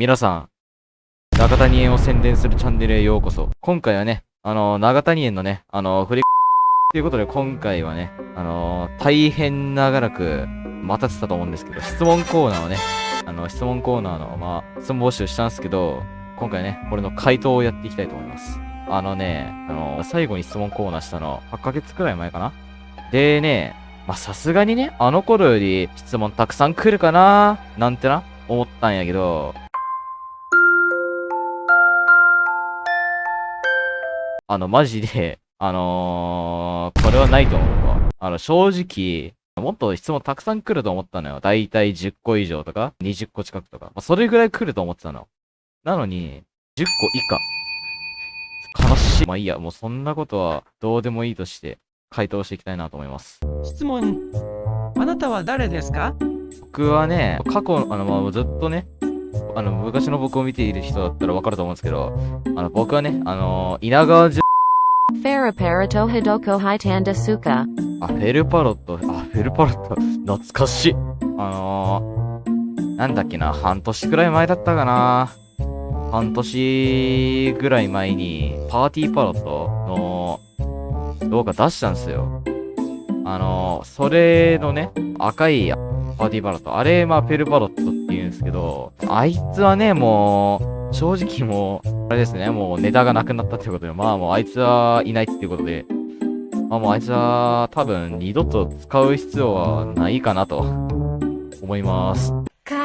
皆さん、長谷園を宣伝するチャンネルへようこそ。今回はね、あのー、長谷園のね、あの、振りということで今回はね、あの、大変長らく待たせたと思うんですけど、質問コーナーをね、あの、質問コーナーの、まあ、質問募集したんですけど、今回ね、これの回答をやっていきたいと思います。あのね、あの、最後に質問コーナーしたの、8ヶ月くらい前かな？でね、まさすがにね、あの頃より質問たくさん来るかななんてな、思ったんやけど、あの、マジで、あのー、これはないと思うわ。あの、正直、もっと質問たくさん来ると思ったのよ。だいたい10個以上とか、20個近くとか。まあ、それぐらい来ると思ってたの。なのに、10個以下。悲しい。まあいいや、もうそんなことはどうでもいいとして回答していきたいなと思います。質問。あなたは誰ですか？僕はね、過去、あの、まあ、ずっとね、あの、昔の僕を見ている人だったらわかると思うんですけど、あの、僕はね、あの稲川じフェルパロットヒドコハイタンダスカ。あ、フェルパロット、あ、フェルパロット、懐かしい。あのー、なんだっけな、半年くらい前だったかな。半年ぐらい前に、パーティーパロットの動画出したんですよ。あのー、それのね、赤いパーティーパロット。あれ、まあ、フェルパロットって言うんですけど、あいつはね、もう、正直もう、あれですね、もうネタがなくなったってことで、まあもうあいつはいないっていうことで、まあもうあいつは多分二度と使う必要はないかなと思います。悲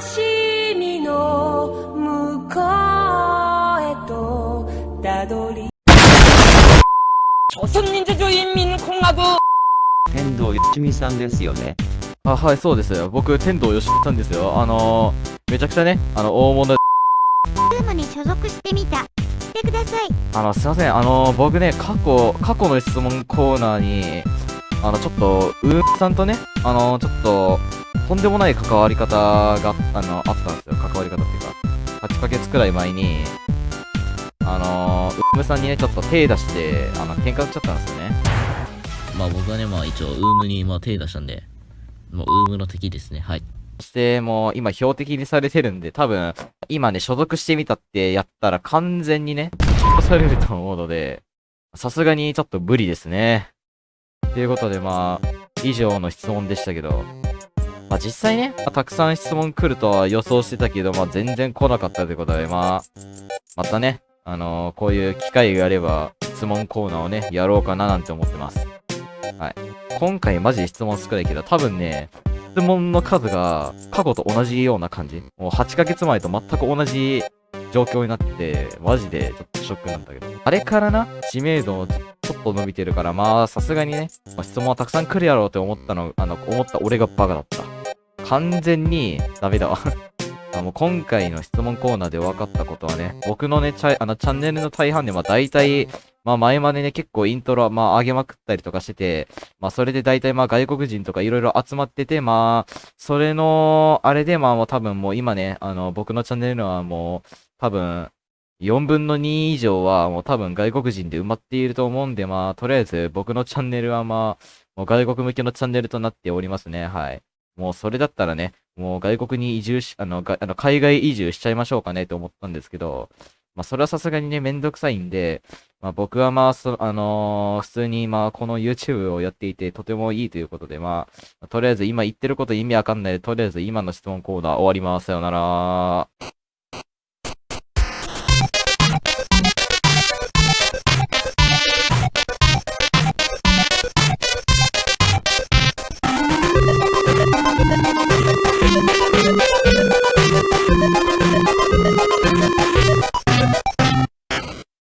しみの向こうへとたどり朝鮮民主主義民共和国天童よしみさんですよね。あ、はい、そうですよ。僕、天童よしみさんですよ。あのー、めちゃくちゃね、あの、大物所属してみた。してください。あの、すいません。あの、僕ね、過去、過去の質問コーナーに、あの、ちょっと、ウームさんとね、あの、ちょっと、とんでもない関わり方が、あの、あったんですよ。関わり方っていうか、8ヶ月くらい前に、あの、ウームさんにね、ちょっと手出して、あの、喧嘩売っちゃったんですよね。まあ僕はね、まあ一応、ウームに、まあ手出したんで、もうウームの敵ですね。はい。そしてもう今標的にされてるんで、多分、今ね、所属してみたってやったら完全にね、されると思うので、さすがにちょっと無理ですね。ということでまあ、以上の質問でしたけど、まあ実際ね、まあ、たくさん質問来るとは予想してたけど、まあ全然来なかったということで、まあ、またね、あのー、こういう機会があれば、質問コーナーをね、やろうかななんて思ってます。はい。今回マジで質問少ないけど、多分ね、質問の数が過去と同じような感じ。もう8ヶ月前と全く同じ状況になってて、マジでちょっとショックなんだけど。あれからな、知名度ちょっと伸びてるから、まあさすがにね、まあ、質問はたくさん来るやろうって思ったの、あの、思った俺がバカだった。完全にダメだわあの今回の質問コーナーで分かったことはね、僕のね、チャあのチャンネルの大半で、まあ大体、まあ前までね、結構イントロ、まあ上げまくったりとかしてて、まあそれで大体まあ外国人とかいろいろ集まってて、まあ、それの、あれでまあもう多分もう今ね、あの、僕のチャンネルのはもう、多分、4分の2以上はもう多分外国人で埋まっていると思うんで、まあ、とりあえず僕のチャンネルはまあ、もう外国向けのチャンネルとなっておりますね。はい。もうそれだったらね、もう外国に移住し、あの、あの海外移住しちゃいましょうかねと思ったんですけど、まあそれはさすがにね、めんどくさいんで、まあ僕はまあ、そあのー、普通にまあこの YouTube をやっていてとてもいいということで、まあ、とりあえず今言ってること意味わかんないで、とりあえず今の質問コーナー終わります。さよなら。